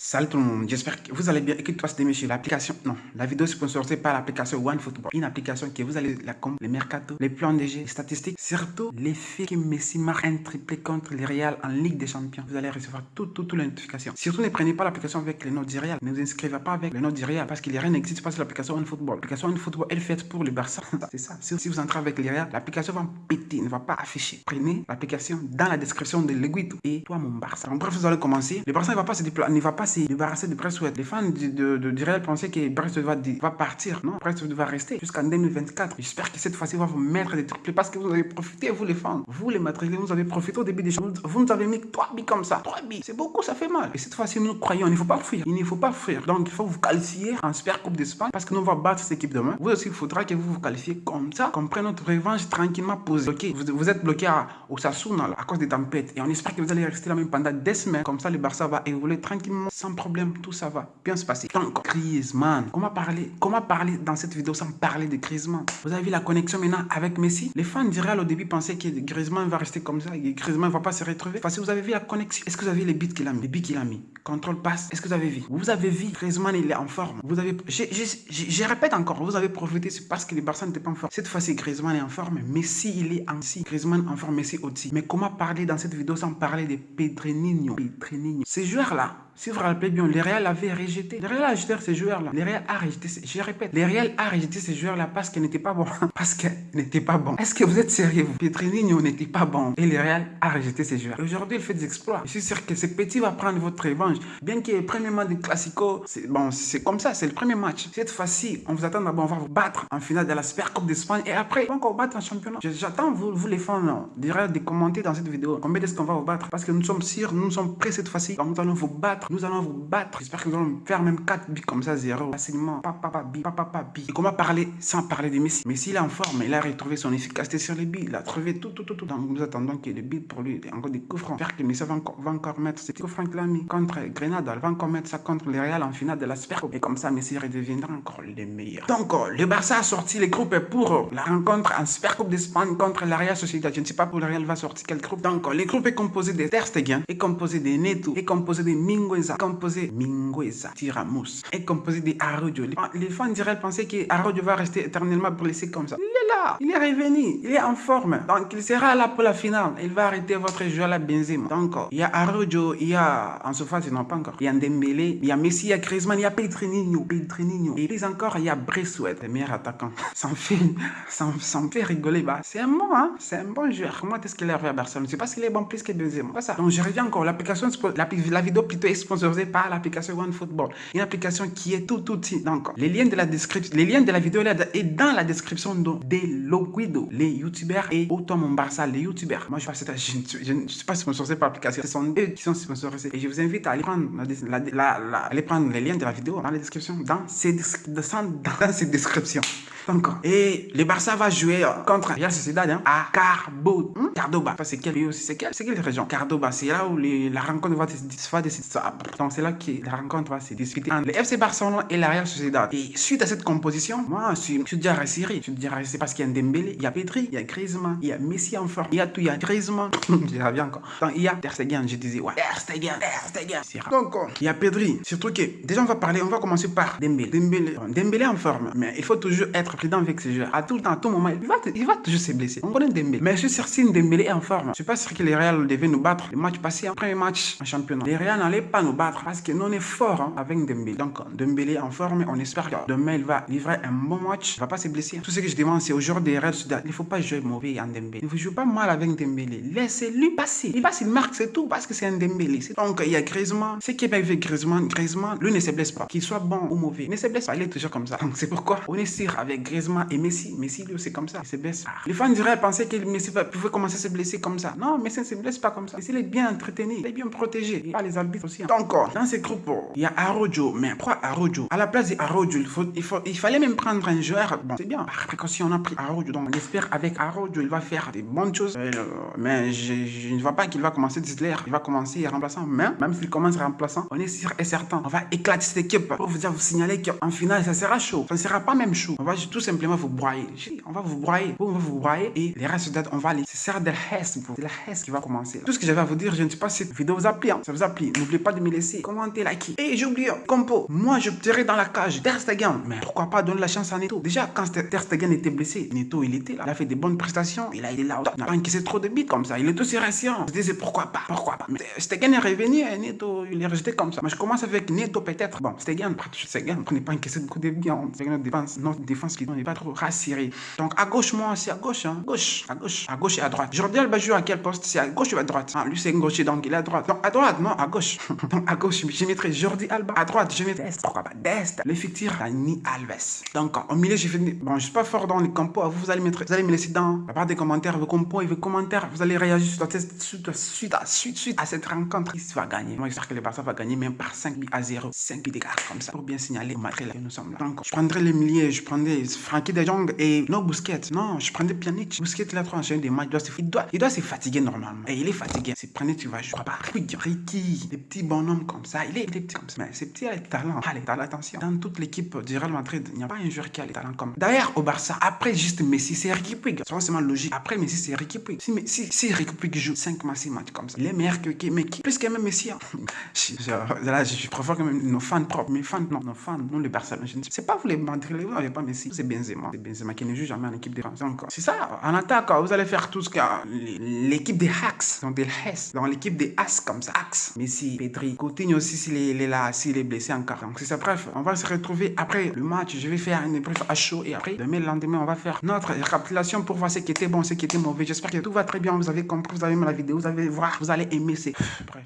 Salut tout le monde, j'espère que vous allez bien que toi c'est sur l'application, non, la vidéo est sponsorisée par l'application OneFootball, une application qui vous allez la com, les mercato, les plans de les statistiques, surtout l'effet que Messi marque un triplé contre les Real en Ligue des Champions. Vous allez recevoir tout, tout, toutes les notifications. Surtout ne prenez pas l'application avec les notes du Real, ne vous inscrivez pas avec les notes du Real parce n'y a rien n'existe pas sur l'application OneFootball. L'application OneFootball elle est faite pour le Barça, c'est ça. Si vous entrez avec les Real, l'application va péter, ne va pas afficher. Prenez l'application dans la description de l'aiguille et toi mon Barça. Donc bref, vous allez commencer. Le Barça ne va pas se pas se débarrasser de les fans de, Real pensaient que Brest va, partir. Non, Brest va rester jusqu'en 2024. J'espère que cette fois-ci, va vous mettre des triplés parce que vous avez profité, vous les fans. Vous les madrilènes, vous avez profité au début des choses. Vous nous avez mis 3 billes comme ça. 3 billes. C'est beaucoup, ça fait mal. Et cette fois-ci, nous croyons, il ne faut pas fuir. Il ne faut pas fuir. Donc, il faut vous qualifier en Super Coupe d'Espagne parce que nous, on va battre cette équipe demain. Vous aussi, il faudra que vous vous qualifiez comme ça, qu'on prenne notre revanche tranquillement posée. Ok, vous, vous êtes bloqué à Osasuna à cause des tempêtes. Et on espère que vous allez rester là même pendant des semaines. Comme ça, le Barça va évoluer tranquillement, sans problème. Tout ça va bien se passer. Donc, Griezmann. Comment parler, comment parler dans cette vidéo sans parler de Griezmann Vous avez vu la connexion maintenant avec Messi? Les fans du au début pensaient que Griezmann va rester comme ça et Griezmann ne va pas se retrouver. Parce que vous avez vu la connexion. Est-ce que vous avez les bits qu'il a mis? Les bits qu'il a mis Contrôle passe. Est-ce que vous avez vu? Vous avez vu Griezmann, il est en forme. Vous avez, je répète encore, vous avez profité, parce que les Barça n'étaient pas en forme. Cette fois-ci, Griezmann est en forme. Messi, il est en si. Griezmann en forme, Messi aussi. Mais comment parler dans cette vidéo sans parler de Pedrinho? Pedrinho. Ces joueurs-là, si vous vous rappelez bien, le Real avait rejeté. Le Real a rejeté ces joueurs-là. Le Real a rejeté, je répète, le Real a rejeté ces joueurs-là parce qu'ils n'étaient pas bons. parce qu'ils n'étaient pas bons. Est-ce que vous êtes sérieux, vous? Pedrinho n'était pas bon. Et le Real a rejeté ces joueurs. Aujourd'hui, il fait des exploits. Je suis sûr que ce petit va prendre votre revanche. Bien que le premier match de Classico, c'est bon, comme ça, c'est le premier match. Cette fois-ci, on vous attend d'abord, on va vous battre en finale de la Super Coupe d'Espagne et après, on va encore battre en championnat. J'attends vous, vous les fans, direct de commenter dans cette vidéo. Combien est-ce qu'on va vous battre Parce que nous sommes sûrs, nous sommes prêts cette fois-ci. Nous allons vous battre, nous allons vous battre. J'espère que nous allons faire même 4 billes comme ça, 0. Facilement, papa, papa, papa. Et comment parler sans parler de Messi? Messi, il est en forme, il a retrouvé son efficacité sur les billes, il a trouvé tout, tout, tout, tout. Donc nous attendons qu'il y ait des billes pour lui, encore des coups francs. J'espère que Messi va encore, va encore mettre ses coups francs qu'il a mis contre Grenade, va encore mettre ça contre le Real en finale de la Super Coupe. Et comme ça, Messi redeviendra encore le meilleur. Donc, le Barça a sorti les groupes pour la rencontre en Super Coupe d'Espagne contre la Real Sociedad. Je ne sais pas pour le Real va sortir quel groupe. Donc, les groupes est composé de Ter Stegen, est composé de Neto, est composé de Mingueza, composé Mingueza, Tiramus, est composé de Arroyo. Les fans du Real pensaient que va rester éternellement blessé comme ça. Il est là, il est revenu, il est en forme. Donc, il sera là pour la finale. Il va arrêter votre joueur la Benzema. Donc, il y a Arroyo, il y a, en surface, non pas encore, il y a Dembélé, il y a Messi, il y a Griezmann, il y a Pedrinho, Pedrinho. Et puis encore, il y a Bressouet, le meilleur attaquant. Ça me fait, ça, me fait rigoler. Bah, c'est un bon, hein. C'est un bon joueur. Comment est-ce qu'il est arrivé à Barcelone? Je sais pas s'il est bon plus que Benzema. Pas ça. Donc, je reviens encore. L'application, la, vidéo plutôt est sponsorisée par l'application OneFootball. Une application qui est tout outil. Donc, les liens de la description, les liens de la vidéo là est dans la description de, des Loguido, les youtubeurs et autant mon Barça, les youtubeurs. Moi, je je ne suis pas sponsorisé par l'application. Ce sont eux qui sont sponsorisés. Et je vous invite à aller prendre, la, la, aller prendre les liens de la vidéo dans la description, dans ces, dans ces descriptions. Et le Barça va jouer contre Real Sociedad hein, à Carbo, hmm? Cardoba. c'est quelle C'est quelle, région? Cardoba, c'est là où la rencontre va se disputer. Donc c'est là que la rencontre va se disputer entre le FC Barcelone et la Real Sociedad. Et suite à cette composition, moi je suis, déjà rassuré. Je suis déjà rassuré parce qu'il y a Dembélé, il y a Petri, il y a Griezmann, il y a Messi en forme, il y a tout, il y a Griezmann. je reviens encore. Donc il y a Ter je disais ouais. Ter Stegen, Ter. Donc il y a Pedri. Surtout que déjà on va parler, on va commencer par Dembélé. Dembélé, Dembélé en forme, mais il faut toujours être avec ces joueurs. À tout le temps, à tout moment, il va, il toujours se blesser. On connaît Dembélé. Mais je suis sûr si Dembélé est en forme, je suis pas sûr que les Real devaient nous battre. Le match passé, un premier match en championnat. Les Real n'allaient pas nous battre parce que nous on est fort hein, avec Dembélé. Donc Dembélé en forme, on espère que demain il va livrer un bon match. Il va pas se blesser. Tout ce que je demande, c'est aujourd'hui des Real il faut pas jouer mauvais en Dembélé. Il ne joue pas mal avec Dembélé. Laissez-lui passer. Il passe, il marque, c'est tout parce que c'est un Dembélé. Donc il y a Griezmann. Ce qui est avec Griezmann, Griezmann, lui ne se blesse pas. Qu'il soit bon ou mauvais, ne se blesse pas. Il est toujours comme ça. Donc c'est pourquoi on est sûr avec Griezmann et Messi. Messi, lui, c'est comme ça. Il se blesse. Les fans diraient penser que Messi pouvait commencer à se blesser comme ça. Non, Messi ne se blesse pas comme ça. Messi, il est bien entretenu. Il est bien protégé. Il a les arbitres aussi. Hein. Donc, dans ces groupes, il y a Arojo. Mais pourquoi Arojo À la place d'Arojo, il, faut, il, faut, il fallait même prendre un joueur. Bon, c'est bien. Par précaution, on a pris Arojo. Donc, on espère avec Arojo, il va faire des bonnes choses. Euh, mais je, ne vois pas qu'il va commencer titulaire. Il va commencer remplaçant. Mais même s'il commence remplaçant, on est sûr et certain. On va éclater cette équipe. Pour vous vous signaler qu'en finale, ça sera chaud. Ça ne sera pas même chaud. On va tout tout simplement vous broyer. On va vous broyer. On va vous broyer et les restes de on va aller. C'est ça de C'est la Hess qui va commencer. Tout ce que j'avais à vous dire, je ne sais pas si cette vidéo vous a plu. Hein. Ça vous a plu. N'oubliez pas de me laisser commenter, liker. Et j'ai oublié, compo. Moi, je tirais dans la cage. Ter Stegen. Mais pourquoi pas donner la chance à Neto? Déjà, quand Ter Stegen était blessé, Neto, il était là. Il a fait des bonnes prestations. Il a été là. Il n'a pas encaissé trop de bits comme ça. Il est aussi récent. Je disais pourquoi pas, pourquoi pas? Mais Stegen est revenu et Neto, il est resté comme ça. Mais je commence avec Neto peut-être. Bon, Stegen, Stegen, on n'est pas encaissé beaucoup de bits. Notre défense, notre défense qui n'est pas trop rassurée. Donc à gauche, moi, c'est à gauche. Hein. Gauche, à gauche, à gauche et à droite. Jordi Alba joue à quel poste? C'est à gauche ou à droite? Ah, Lui, c'est gaucher, donc il est à droite. Donc à droite, non, à gauche. donc à gauche, je mettrai Jordi Alba. À droite, je mettrai Dest. Pourquoi pas Dest L'effectif Dani Alves. Donc au milieu, j'ai fait. Bon, je suis pas fort dans les compos. Vous, vous allez mettre, vous allez me laisser dans la barre des commentaires vos compos et vos commentaires. Vous allez réagir sur suite, suite, suite, suite, suite à cette rencontre. Qui va gagner? Moi, j'espère que le Barça va gagner même par 5 buts à 0. 5 buts d'écart comme ça. Pour bien signaler au que nous sommes là. Donc, je prendrai les milliers. Je prendrai Frankie de Jong et non Busquets. Non, je prendrai Pjanic. Busquets, il a trop enchaîné des matchs. Il doit, il doit, se fatiguer normalement. Et il est fatigué. C'est prenez, tu vas, je crois pas. Ricky, des petits bonhommes comme ça. Il est, il est comme ça. Mais c'est petit, il a le talent. Allez, t'as l'attention. Dans toute l'équipe du Real Madrid, il n'y a pas un joueur qui a le talent comme. D'ailleurs, au Barça, après juste Messi, c'est Ricky Puig. C'est forcément logique. Après Messi, c'est Ricky Puig. Si, si, si Ricky Puig joue 5 matchs, 6 matchs comme ça, il est meilleur que mais qui? Plus que même Messi. Hein. je, là, je, préfère même nos fans propres. Mes fans, non, nos fans, non les Barça. Je ne sais pas vous les Madrid, vous n'avez pas Messi. C'est Benzema. C'est Benzema qui ne joue jamais en équipe de France. C'est ça. En attaque, vous allez faire tout ce que l'équipe des Hacks, donc des Hess, dans l'équipe des As comme ça. Axe, Messi, Pedri, Coutinho aussi s'il est, là, s'il est blessé encore. Donc c'est ça. Bref, on va se retrouver après le match. Je vais faire une bref à chaud et après, demain, le lendemain, on va faire notre récapitulation pour voir ce qui était bon, ce qui était mauvais. J'espère que tout va très bien. Vous avez compris, vous avez aimé la vidéo, vous allez voir, vous allez aimer. C'est bref.